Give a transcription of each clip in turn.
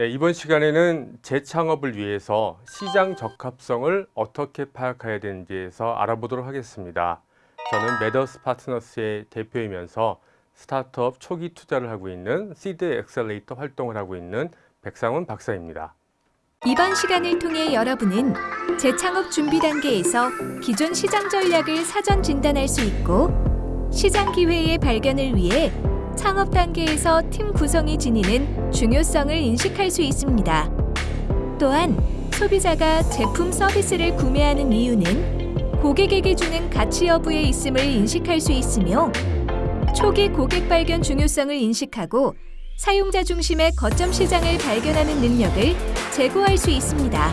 네, 이번 시간에는 재창업을 위해서 시장 적합성을 어떻게 파악해야 되는지에서 알아보도록 하겠습니다. 저는 메더스 파트너스의 대표이면서 스타트업 초기 투자를 하고 있는 seed accelerator 활동을 하고 있는 백상훈 박사입니다. 이번 시간을 통해 여러분은 재창업 준비 단계에서 기존 시장 전략을 사전 진단할 수 있고 시장 기회의 발견을 위해 창업 단계에서 팀 구성이 지니는 중요성을 인식할 수 있습니다. 또한 소비자가 제품 서비스를 구매하는 이유는 고객에게 주는 가치 여부에 있음을 인식할 수 있으며 초기 고객 발견 중요성을 인식하고 사용자 중심의 거점 시장을 발견하는 능력을 제고할 수 있습니다.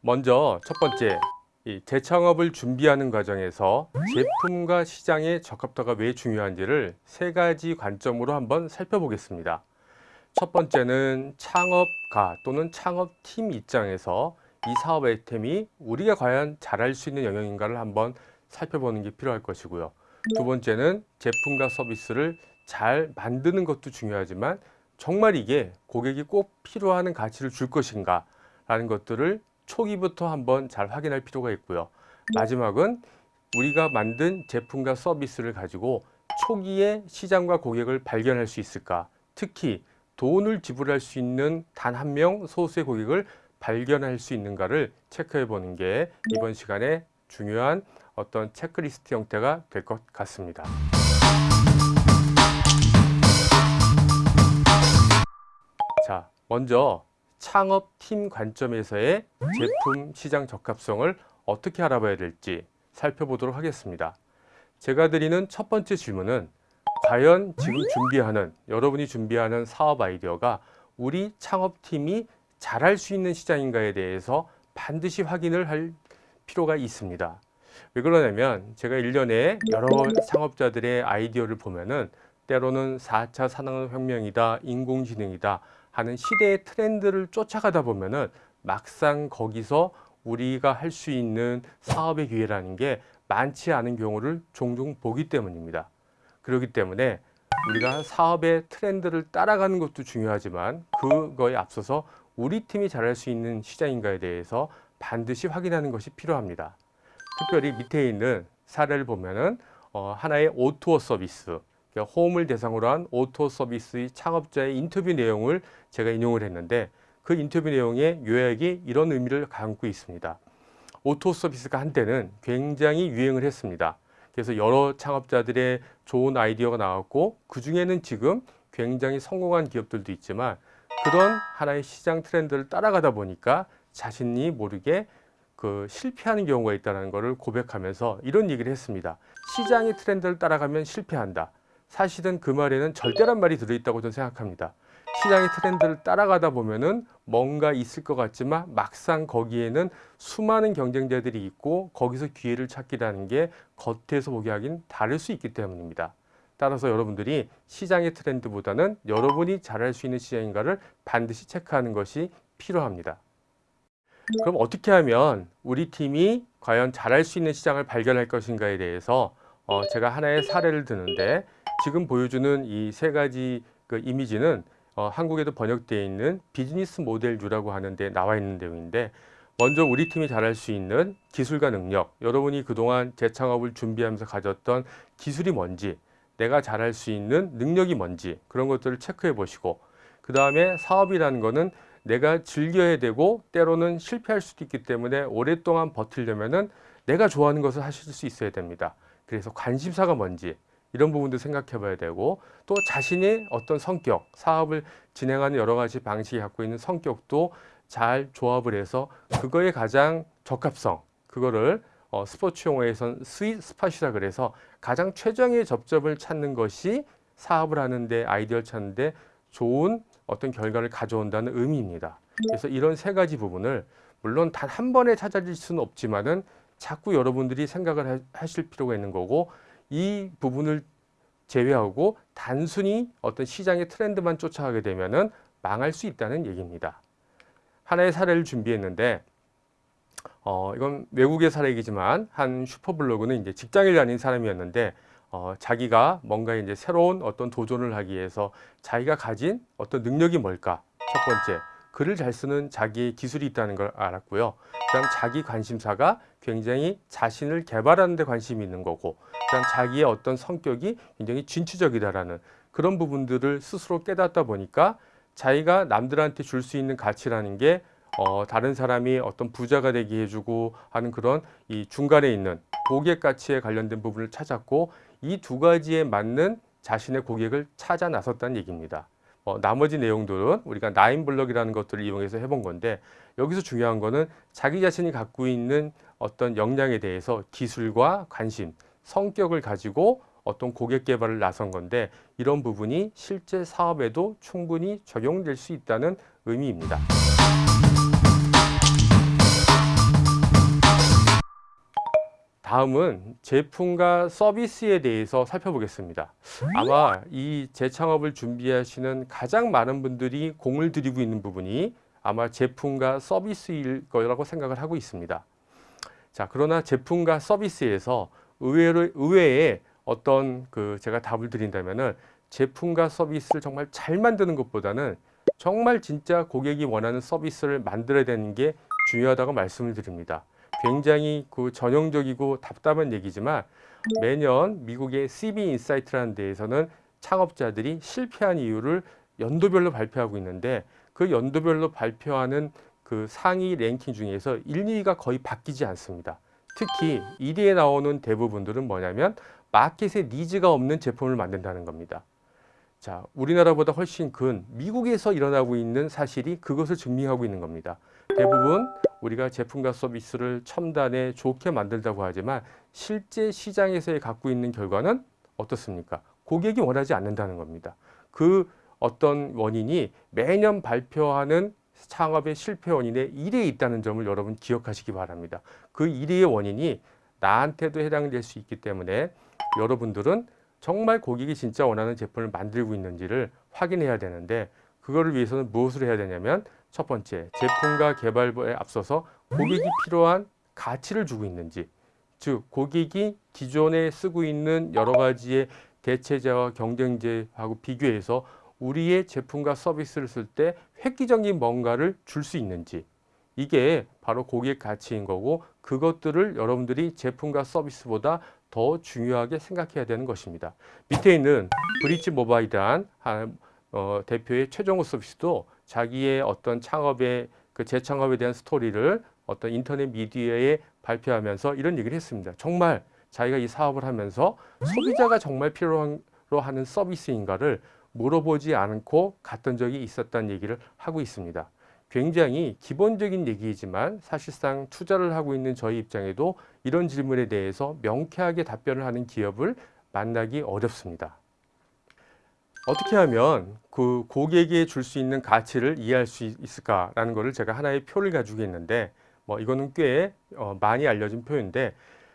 먼저 첫 번째, 이 재창업을 준비하는 과정에서 제품과 시장의 적합도가 왜 중요한지를 세 가지 관점으로 한번 살펴보겠습니다. 첫 번째는 창업가 또는 창업팀 입장에서 이 사업 아이템이 우리가 과연 잘할 수 있는 영역인가를 한번 살펴보는 게 필요할 것이고요. 두 번째는 제품과 서비스를 잘 만드는 것도 중요하지만 정말 이게 고객이 꼭 필요하는 가치를 줄 것인가 라는 것들을 초기부터 한번 잘 확인할 필요가 있고요. 마지막은 우리가 만든 제품과 서비스를 가지고 초기에 시장과 고객을 발견할 수 있을까 특히 돈을 지불할 수 있는 단 한 명 소수의 고객을 발견할 수 있는가를 체크해 보는 게 이번 시간에 중요한 어떤 체크리스트 형태가 될 것 같습니다. 자, 먼저 창업팀 관점에서의 제품 시장 적합성을 어떻게 알아봐야 될지 살펴보도록 하겠습니다. 제가 드리는 첫 번째 질문은 과연 지금 준비하는 여러분이 준비하는 사업 아이디어가 우리 창업팀이 잘할 수 있는 시장인가에 대해서 반드시 확인을 할 필요가 있습니다. 왜 그러냐면 제가 일년에 여러 창업자들의 아이디어를 보면 은 때로는 4차 산업혁명이다, 인공지능이다 하는 시대의 트렌드를 쫓아가다 보면은 막상 거기서 우리가 할 수 있는 사업의 기회라는 게 많지 않은 경우를 종종 보기 때문입니다. 그렇기 때문에 우리가 사업의 트렌드를 따라가는 것도 중요하지만 그거에 앞서서 우리 팀이 잘할 수 있는 시장인가에 대해서 반드시 확인하는 것이 필요합니다. 특별히 밑에 있는 사례를 보면 은 어, 하나의 O2O 서비스, 그러니까 홈을 대상으로 한 O2O 서비스의 창업자의 인터뷰 내용을 제가 인용을 했는데 그 인터뷰 내용의 요약이 이런 의미를 담고 있습니다. O2O 서비스가 한때는 굉장히 유행을 했습니다. 그래서 여러 창업자들의 좋은 아이디어가 나왔고 그 중에는 지금 굉장히 성공한 기업들도 있지만 그런 하나의 시장 트렌드를 따라가다 보니까 자신이 모르게 그 실패하는 경우가 있다는 것을 고백하면서 이런 얘기를 했습니다. 시장의 트렌드를 따라가면 실패한다. 사실은 그 말에는 절대란 말이 들어있다고 저는 생각합니다. 시장의 트렌드를 따라가다 보면은 뭔가 있을 것 같지만 막상 거기에는 수많은 경쟁자들이 있고 거기서 기회를 찾기라는 게 겉에서 보기 하긴 다를 수 있기 때문입니다. 따라서 여러분들이 시장의 트렌드보다는 여러분이 잘할 수 있는 시장인가를 반드시 체크하는 것이 필요합니다. 그럼 어떻게 하면 우리 팀이 과연 잘할 수 있는 시장을 발견할 것인가에 대해서 어 제가 하나의 사례를 드는데 지금 보여주는 이 세 가지 그 이미지는 어 한국에도 번역되어 있는 비즈니스 모델 뷰라고 하는데 나와 있는 내용인데 먼저 우리 팀이 잘할 수 있는 기술과 능력 여러분이 그동안 재창업을 준비하면서 가졌던 기술이 뭔지 내가 잘할 수 있는 능력이 뭔지 그런 것들을 체크해 보시고 그 다음에 사업이라는 거는 내가 즐겨야 되고 때로는 실패할 수도 있기 때문에 오랫동안 버틸려면 은 내가 좋아하는 것을 하실 수 있어야 됩니다. 그래서 관심사가 뭔지 이런 부분도 생각해 봐야 되고 또 자신의 어떤 성격, 사업을 진행하는 여러 가지 방식이 갖고 있는 성격도 잘 조합을 해서 그거에 가장 적합성, 그거를 어, 스포츠 용어에선 스윗 스팟이라 그래서 가장 최적의 접점을 찾는 것이 사업을 하는데 아이디어를 찾는데 좋은 어떤 결과를 가져온다는 의미입니다. 그래서 이런 세 가지 부분을 물론 단 한 번에 찾아질 수는 없지만은 자꾸 여러분들이 생각을 하실 필요가 있는 거고 이 부분을 제외하고 단순히 어떤 시장의 트렌드만 쫓아가게 되면은 망할 수 있다는 얘기입니다. 하나의 사례를 준비했는데 어, 이건 외국의 사례이지만 한 슈퍼블로그는 이제 직장을 다닌 사람이었는데 어, 자기가 뭔가 이제 새로운 어떤 도전을 하기 위해서 자기가 가진 어떤 능력이 뭘까? 첫 번째, 글을 잘 쓰는 자기의 기술이 있다는 걸 알았고요. 그다음 자기 관심사가 굉장히 자신을 개발하는 데 관심이 있는 거고, 그다음 자기의 어떤 성격이 굉장히 진취적이다라는 그런 부분들을 스스로 깨닫다 보니까 자기가 남들한테 줄 수 있는 가치라는 게 어, 다른 사람이 어떤 부자가 되게 해주고 하는 그런 이 중간에 있는 고객 가치에 관련된 부분을 찾았고 이 두 가지에 맞는 자신의 고객을 찾아 나섰다는 얘기입니다. 어, 나머지 내용들은 우리가 나인블럭이라는 것들을 이용해서 해본 건데 여기서 중요한 거는 자기 자신이 갖고 있는 어떤 역량에 대해서 기술과 관심, 성격을 가지고 어떤 고객 개발을 나선 건데 이런 부분이 실제 사업에도 충분히 적용될 수 있다는 의미입니다. 다음은 제품과 서비스에 대해서 살펴보겠습니다. 아마 이 재창업을 준비하시는 가장 많은 분들이 공을 들이고 있는 부분이 아마 제품과 서비스일 거라고 생각을 하고 있습니다. 자, 그러나 제품과 서비스에서 의외로 의외에 어떤 그 제가 답을 드린다면은 제품과 서비스를 정말 잘 만드는 것보다는 정말 진짜 고객이 원하는 서비스를 만들어야 되는 게 중요하다고 말씀을 드립니다. 굉장히 그 전형적이고 답답한 얘기지만 매년 미국의 CB 인사이트라는 데에서는 창업자들이 실패한 이유를 연도별로 발표하고 있는데 그 연도별로 발표하는 그 상위 랭킹 중에서 1, 2위가 거의 바뀌지 않습니다. 특히 1위에 나오는 대부분들은 뭐냐면 마켓에 needs가 없는 제품을 만든다는 겁니다. 자, 우리나라보다 훨씬 큰 미국에서 일어나고 있는 사실이 그것을 증명하고 있는 겁니다. 대부분 우리가 제품과 서비스를 첨단에 좋게 만들다고 하지만 실제 시장에서의 갖고 있는 결과는 어떻습니까? 고객이 원하지 않는다는 겁니다. 그 어떤 원인이 매년 발표하는 창업의 실패 원인에 1위에 있다는 점을 여러분 기억하시기 바랍니다. 그 1위의 원인이 나한테도 해당될 수 있기 때문에 여러분들은 정말 고객이 진짜 원하는 제품을 만들고 있는지를 확인해야 되는데 그거를 위해서는 무엇을 해야 되냐면 첫 번째 제품과 개발에 앞서서 고객이 필요한 가치를 주고 있는지 즉 고객이 기존에 쓰고 있는 여러 가지의 대체자와 경쟁제하고 비교해서 우리의 제품과 서비스를 쓸 때 획기적인 뭔가를 줄 수 있는지 이게 바로 고객 가치인 거고 그것들을 여러분들이 제품과 서비스보다 더 중요하게 생각해야 되는 것입니다. 밑에 있는 브릿지 모바일이란 어, 대표의 최종호 서비스도 자기의 어떤 창업의 그 재창업에 대한 스토리를 어떤 인터넷 미디어에 발표하면서 이런 얘기를 했습니다. 정말 자기가 이 사업을 하면서 소비자가 정말 필요로 하는 서비스인가를 물어보지 않고 갔던 적이 있었다는 얘기를 하고 있습니다. 굉장히 기본적인 얘기이지만 사실상 투자를 하고 있는 저희 입장에도 이런 질문에 대해서 명쾌하게 답변을 하는 기업을 만나기 어렵습니다. 어떻게 하면 그 고객에 줄수 있는 가치를 이해할 수 있을까라는 것을 제가 하나의 표를 가지고 있는데 뭐 이거는 꽤 어, 많이 알려진 표인데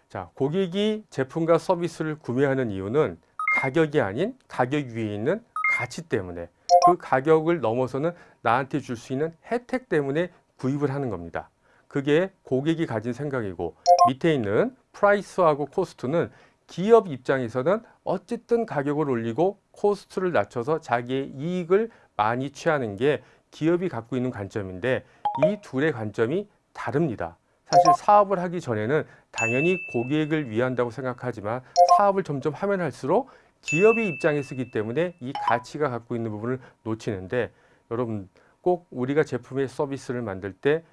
자 고객이 제품과 서비스를 구매하는 이유는 가격이 아닌 가격 위에 있는 가치 때문에 그 가격을 넘어서는 나한테 줄 수 있는 혜택 때문에 구입을 하는 겁니다. 그게 고객이 가진 생각이고 밑에 있는 price하고 cost는 기업 입장에서는 어쨌든 가격을 올리고 cost를 낮춰서 자기의 이익을 많이 취하는 게 기업이 갖고 있는 관점인데 이 둘의 관점이 다릅니다. 사실 사업을 하기 전에는 당연히 고객을 위한다고 생각하지만 사업을 점점 하면 할수록 기업의 입장에 서기 때문에 이 가치가 갖고 있는 부분을 놓치는데 여러분 꼭 우리가 제품의 서비스를 만들 때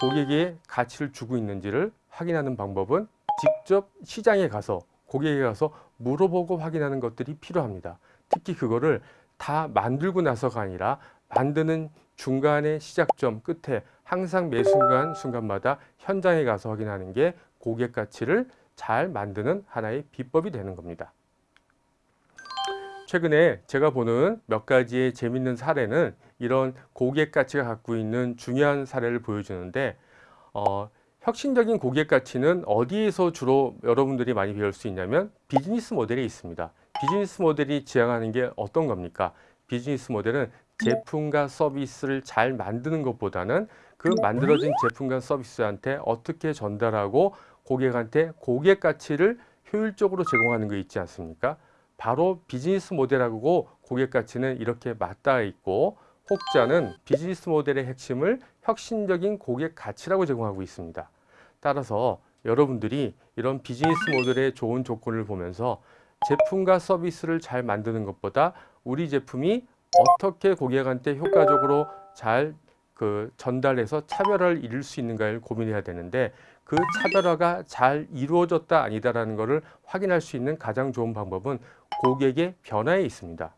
고객의 가치를 주고 있는지를 확인하는 방법은 직접 시장에 가서 고객에 가서 물어보고 확인하는 것들이 필요합니다. 특히 그거를 다 만들고 나서가 아니라 만드는 중간의 시작점 끝에 항상 매 순간 순간마다 현장에 가서 확인하는 게 고객 가치를 잘 만드는 하나의 비법이 되는 겁니다. 최근에 제가 보는 몇 가지의 재밌는 사례는 이런 고객 가치가 갖고 있는 중요한 사례를 보여주는데 어, 혁신적인 고객 가치는 어디에서 주로 여러분들이 많이 배울 수 있냐면 비즈니스 모델에 있습니다. 비즈니스 모델이 지향하는 게 어떤 겁니까? 비즈니스 모델은 제품과 서비스를 잘 만드는 것보다는 그 만들어진 제품과 서비스한테 어떻게 전달하고 고객한테 고객 가치를 효율적으로 제공하는 거 있지 않습니까? 바로 비즈니스 모델하고 고객 가치는 이렇게 맞닿아 있고 혹자는 비즈니스 모델의 핵심을 혁신적인 고객 가치라고 제공하고 있습니다. 따라서 여러분들이 이런 비즈니스 모델의 좋은 조건을 보면서 제품과 서비스를 잘 만드는 것보다 우리 제품이 어떻게 고객한테 효과적으로 잘 그 전달해서 차별화를 이룰 수 있는가를 고민해야 되는데 그 차별화가 잘 이루어졌다 아니다라는 것을 확인할 수 있는 가장 좋은 방법은 고객의 변화에 있습니다.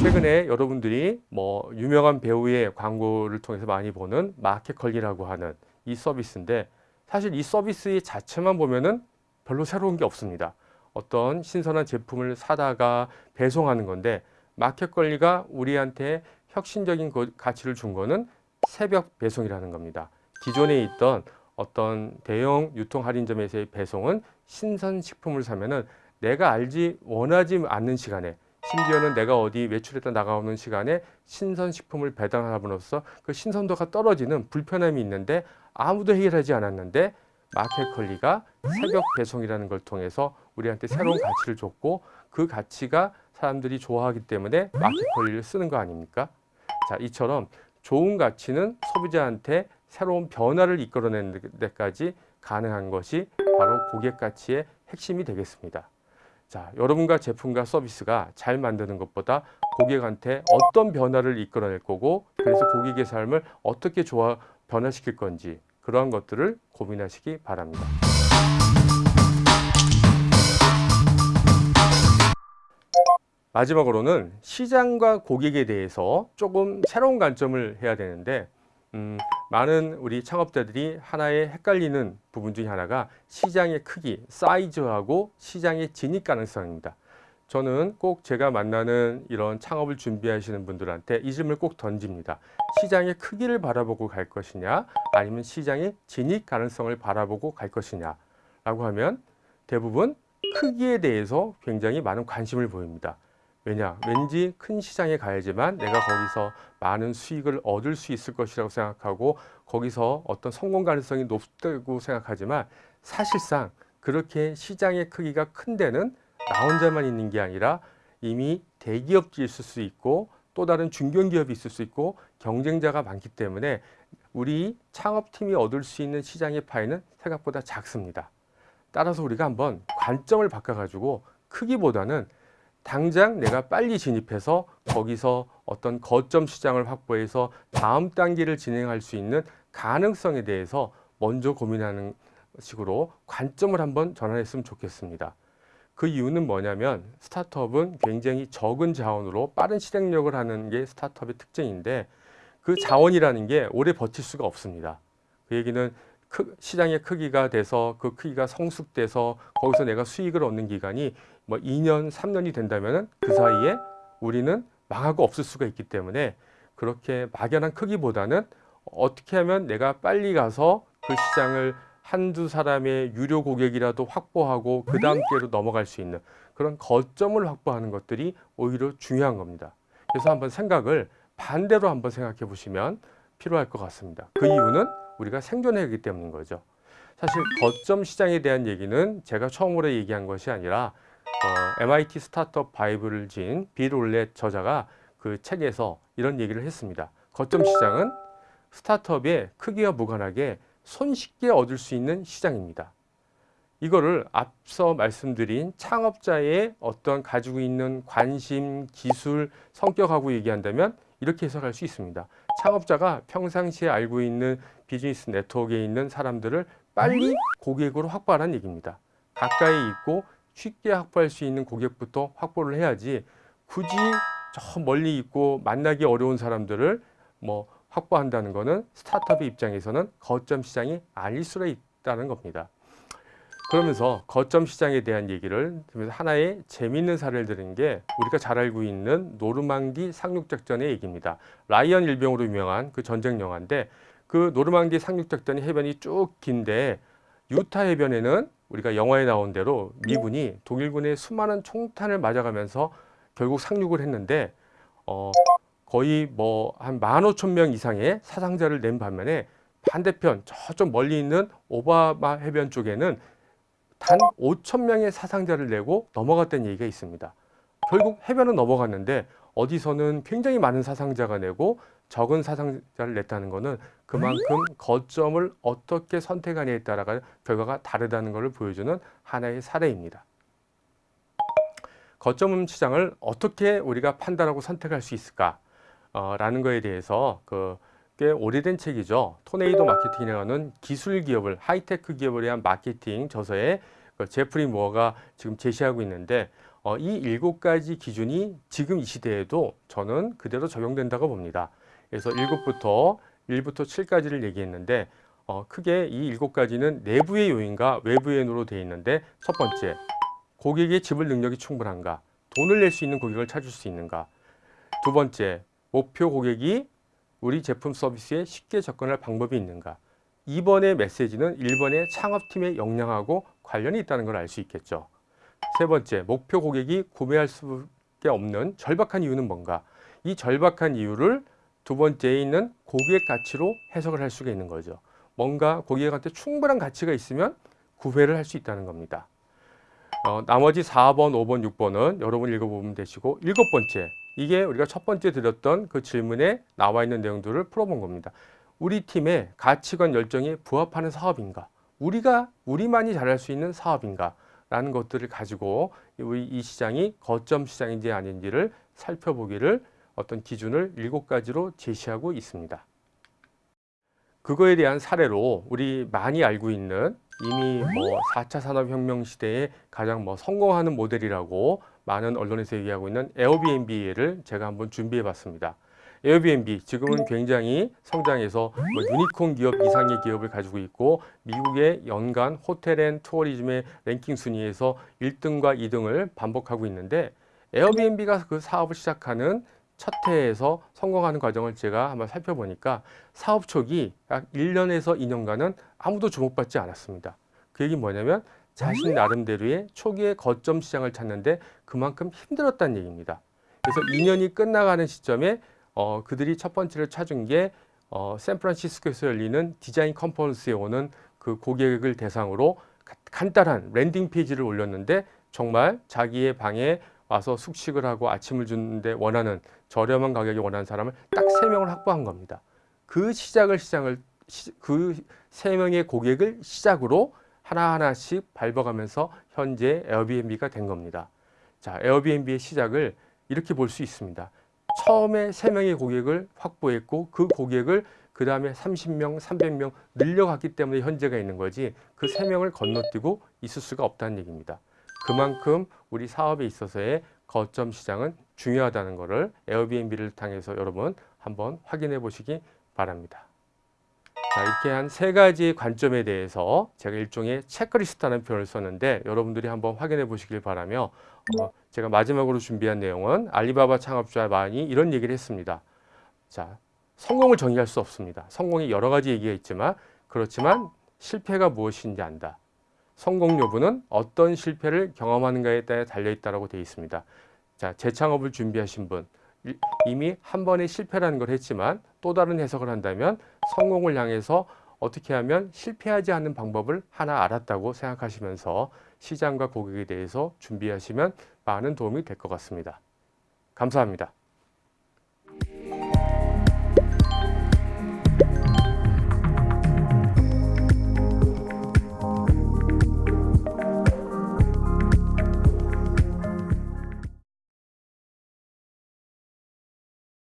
최근에 여러분들이 뭐 유명한 배우의 광고를 통해서 많이 보는 마켓컬리라고 하는 이 서비스인데 사실 이 서비스 자체만 보면은 별로 새로운 게 없습니다. 어떤 신선한 제품을 사다가 배송하는 건데 마켓컬리가 우리한테 혁신적인 거- 가치를 준 거는 새벽 배송이라는 겁니다. 기존에 있던 어떤 대형 유통 할인점에서의 배송은 신선 식품을 사면은 내가 알지 원하지 않는 시간에 심지어는 내가 어디 외출했다 나가오는 시간에 신선 식품을 배달함으로써 그 신선도가 떨어지는 불편함이 있는데 아무도 해결하지 않았는데 마켓컬리가 새벽 배송이라는 걸 통해서 우리한테 새로운 가치를 줬고 그 가치가 사람들이 좋아하기 때문에 마켓컬리를 쓰는 거 아닙니까? 자, 이처럼 좋은 가치는 소비자한테 새로운 변화를 이끌어내는 데까지 가능한 것이 바로 고객 가치의 핵심이 되겠습니다. 자, 여러분과 제품과 서비스가 잘 만드는 것보다 고객한테 어떤 변화를 이끌어낼 거고 그래서 고객의 삶을 어떻게 좋아 변화시킬 건지 그러한 것들을 고민하시기 바랍니다. 마지막으로는 시장과 고객에 대해서 조금 새로운 관점을 해야 되는데 음, 많은 우리 창업자들이 하나의 헷갈리는 부분 중에 하나가 시장의 크기, 사이즈하고 시장의 진입 가능성입니다. 저는 꼭 제가 만나는 이런 창업을 준비하시는 분들한테 이 질문을 꼭 던집니다. 시장의 크기를 바라보고 갈 것이냐, 아니면 시장의 진입 가능성을 바라보고 갈 것이냐 라고 하면 대부분 크기에 대해서 굉장히 많은 관심을 보입니다. 왜냐? 왠지 큰 시장에 가야지만 내가 거기서 많은 수익을 얻을 수 있을 것이라고 생각하고 거기서 어떤 성공 가능성이 높다고 생각하지만 사실상 그렇게 시장의 크기가 큰 데는 나 혼자만 있는 게 아니라 이미 대기업이 있을 수 있고 또 다른 중견기업이 있을 수 있고 경쟁자가 많기 때문에 우리 창업팀이 얻을 수 있는 시장의 파이는 생각보다 작습니다. 따라서 우리가 한번 관점을 바꿔가지고 크기보다는 당장 내가 빨리 진입해서 거기서 어떤 거점 시장을 확보해서 다음 단계를 진행할 수 있는 가능성에 대해서 먼저 고민하는 식으로 관점을 한번 전환했으면 좋겠습니다. 그 이유는 뭐냐면 스타트업은 굉장히 적은 자원으로 빠른 실행력을 하는 게 스타트업의 특징인데 그 자원이라는 게 오래 버틸 수가 없습니다. 그 얘기는 크, 시장의 크기가 돼서 그 크기가 성숙돼서 거기서 내가 수익을 얻는 기간이 뭐 2년, 3년이 된다면 그 사이에 우리는 망하고 없을 수가 있기 때문에 그렇게 막연한 크기보다는 어떻게 하면 내가 빨리 가서 그 시장을 한두 사람의 유료 고객이라도 확보하고 그 다음 기회로 넘어갈 수 있는 그런 거점을 확보하는 것들이 오히려 중요한 겁니다. 그래서 한번 생각을 반대로 한번 생각해 보시면 필요할 것 같습니다. 그 이유는 우리가 생존해야 하기 때문인 거죠. 사실 거점 시장에 대한 얘기는 제가 처음으로 얘기한 것이 아니라 어, MIT 스타트업 바이블을 지은 빌 올렛 저자가 그 책에서 이런 얘기를 했습니다. 거점 시장은 스타트업의 크기와 무관하게 손쉽게 얻을 수 있는 시장입니다. 이거를 앞서 말씀드린 창업자의 어떤 가지고 있는 관심, 기술, 성격하고 얘기한다면 이렇게 해석할 수 있습니다. 창업자가 평상시에 알고 있는 비즈니스 네트워크에 있는 사람들을 빨리 고객으로 확보하라는 얘기입니다. 가까이 있고 쉽게 확보할 수 있는 고객부터 확보를 해야지 굳이 저 멀리 있고 만나기 어려운 사람들을 뭐 확보한다는 것은 스타트업의 입장에서는 거점 시장이 아닐 수가 있다는 겁니다. 그러면서 거점 시장에 대한 얘기를 들으면서 하나의 재미있는 사례를 드린 게 우리가 잘 알고 있는 노르망디 상륙작전의 얘기입니다. 라이언 일병으로 유명한 그 전쟁 영화인데 그 노르망디 상륙작전의 해변이 쭉 긴데 유타 해변에는 우리가 영화에 나온 대로 미군이 독일군의 수많은 총탄을 맞아가면서 결국 상륙을 했는데 어 거의 뭐 한 만 오천 명 이상의 사상자를 낸 반면에 반대편 저쪽 멀리 있는 오바마 해변 쪽에는 단 5천 명의 사상자를 내고 넘어갔다는 얘기가 있습니다. 결국 해변은 넘어갔는데 어디서는 굉장히 많은 사상자가 내고 적은 사상자를 냈다는 것은 그만큼 거점을 어떻게 선택하냐에 따라가 결과가 다르다는 것을 보여주는 하나의 사례입니다. 거점 시장을 어떻게 우리가 판단하고 선택할 수 있을까? 어, 라는 거에 대해서 그 꽤 오래된 책이죠. 토네이도 마케팅이라는 기술 기업을 하이테크 기업을 위한 마케팅 저서에 그 제프리 무어가 지금 제시하고 있는데 어, 이 일곱 가지 기준이 지금 이 시대에도 저는 그대로 적용된다고 봅니다. 그래서 일곱부터 1부터 7까지를 얘기했는데 어, 크게 이 일곱 가지는 내부의 요인과 외부의 요인으로 되어 있는데 첫 번째 고객의 지불 능력이 충분한가? 돈을 낼 수 있는 고객을 찾을 수 있는가? 두 번째 목표 고객이 우리 제품 서비스에 쉽게 접근할 방법이 있는가? 2번의 메시지는 1번의 창업팀의 역량하고 관련이 있다는 걸 알 수 있겠죠. 세 번째 목표 고객이 구매할 수밖에 없는 절박한 이유는 뭔가? 이 절박한 이유를 두 번째에 있는 고객 가치로 해석을 할 수가 있는 거죠 뭔가 고객한테 충분한 가치가 있으면 구매를 할 수 있다는 겁니다 어, 나머지 4번, 5번, 6번은 여러분 읽어보면 되시고 일곱 번째 이게 우리가 첫 번째 드렸던 그 질문에 나와 있는 내용들을 풀어본 겁니다. 우리 팀의 가치관 열정에 부합하는 사업인가? 우리가 우리만이 잘할 수 있는 사업인가? 라는 것들을 가지고 우리 이 시장이 거점 시장인지 아닌지를 살펴보기를 어떤 기준을 일곱 가지로 제시하고 있습니다. 그거에 대한 사례로 우리 많이 알고 있는 이미 뭐 4차 산업혁명 시대에 가장 뭐 성공하는 모델이라고 많은 언론에서 얘기하고 있는 에어비앤비를 제가 한번 준비해 봤습니다. 에어비앤비 지금은 굉장히 성장해서 뭐 유니콘 기업 이상의 기업을 가지고 있고 미국의 연간 hotel and tourism의 랭킹 순위에서 1등과 2등을 반복하고 있는데 에어비앤비가 그 사업을 시작하는 첫 해에서 성공하는 과정을 제가 한번 살펴보니까 사업 초기 약 1년에서 2년간은 아무도 주목받지 않았습니다. 그 얘기는 뭐냐면 자신 나름대로의 초기의 거점 시장을 찾는데 그만큼 힘들었다는 얘기입니다. 그래서 2년이 끝나가는 시점에 어, 그들이 첫 번째를 찾은 게 어, 샌프란시스코에서 열리는 디자인 컨퍼런스에 오는 그 고객을 대상으로 가- 간단한 landing page를 올렸는데 정말 자기의 방에 와서 숙식을 하고 아침을 주는데 원하는 저렴한 가격에 원하는 사람을 딱 세 명을 확보한 겁니다. 그 시작을 시장을 그 세 명의 고객을 시작으로 하나하나씩 밟아가면서 현재 에어비앤비가 된 겁니다. 자, 에어비앤비의 시작을 이렇게 볼 수 있습니다. 처음에 세 명의 고객을 확보했고 그 고객을 그 다음에 30명, 300명 늘려갔기 때문에 현재가 있는 거지 그 세 명을 건너뛰고 있을 수가 없다는 얘기입니다. 그만큼 우리 사업에 있어서의 거점 시장은 중요하다는 것을 에어비앤비를 통해서 여러분 한번 확인해 보시기 바랍니다. 자, 이렇게 한 세 가지 관점에 대해서 제가 일종의 체크리스트라는 표현을 썼는데 여러분들이 한번 확인해 보시길 바라며 어, 제가 마지막으로 준비한 내용은 알리바바 창업자 많이 이런 얘기를 했습니다. 자, 성공을 정의할 수 없습니다. 성공이 여러 가지 얘기가 있지만 그렇지만 실패가 무엇인지 안다. 성공 여부는 어떤 실패를 경험하는가에 따라 달려 있다라고 되어 있습니다. 자, 재창업을 준비하신 분 이- 이미 한 번의 실패라는 걸 했지만 또 다른 해석을 한다면 성공을 향해서 어떻게 하면 실패하지 않는 방법을 하나 알았다고 생각하시면서 시장과 고객에 대해서 준비하시면 많은 도움이 될 것 같습니다. 감사합니다.